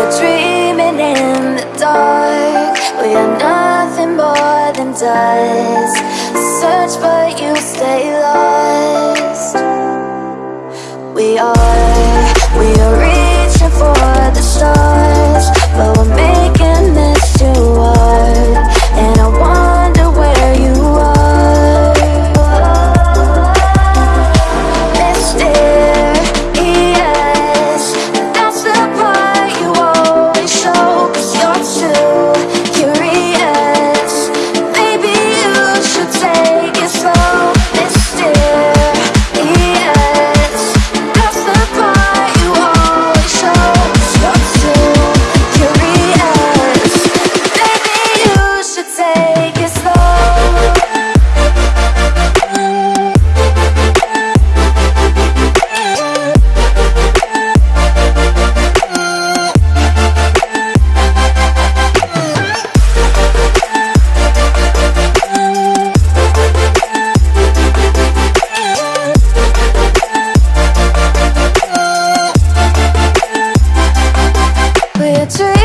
We're dreaming in the dark We are nothing more than dust. Search but you stay lost. dream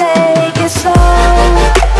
take it slow.